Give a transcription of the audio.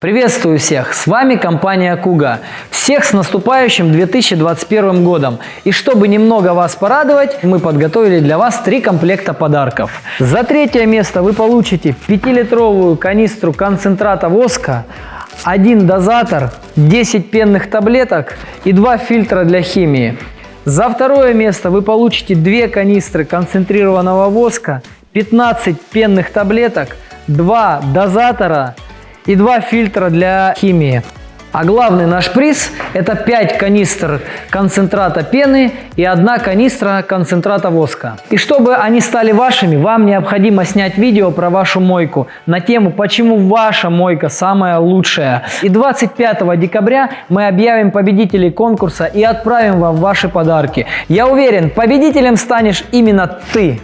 Приветствую всех! С вами компания Куга. Всех с наступающим 2021 годом. И чтобы немного вас порадовать, мы подготовили для вас три комплекта подарков. За третье место вы получите 5-литровую канистру концентрата воска, один дозатор, 10 пенных таблеток и 2 фильтра для химии. За второе место вы получите 2 канистры концентрированного воска, 15 пенных таблеток, 2 дозатора и 2 фильтра для химии. А главный наш приз – это 5 канистр концентрата пены и 1 канистра концентрата воска. И чтобы они стали вашими, вам необходимо снять видео про вашу мойку на тему «Почему ваша мойка самая лучшая?». И 25 декабря мы объявим победителей конкурса и отправим вам ваши подарки. Я уверен, победителем станешь именно ты.